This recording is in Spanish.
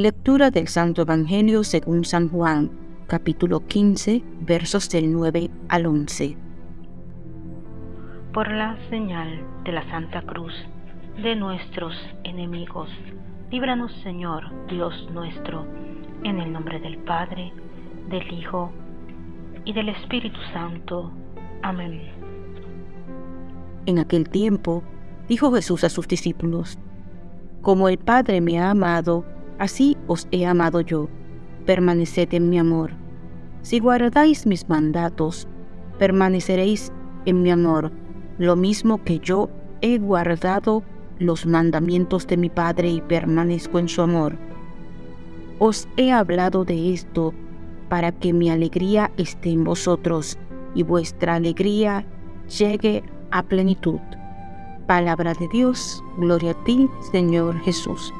Lectura del Santo Evangelio según San Juan, capítulo 15, versos del 9 al 11. Por la señal de la Santa Cruz de nuestros enemigos, líbranos Señor, Dios nuestro, en el nombre del Padre, del Hijo y del Espíritu Santo. Amén. En aquel tiempo, dijo Jesús a sus discípulos, Como el Padre me ha amado, así os he amado yo. Permaneced en mi amor. Si guardáis mis mandatos, permaneceréis en mi amor, lo mismo que yo he guardado los mandamientos de mi Padre y permanezco en su amor. Os he hablado de esto para que mi alegría esté en vosotros y vuestra alegría llegue a plenitud. Palabra de Dios, gloria a ti, Señor Jesús.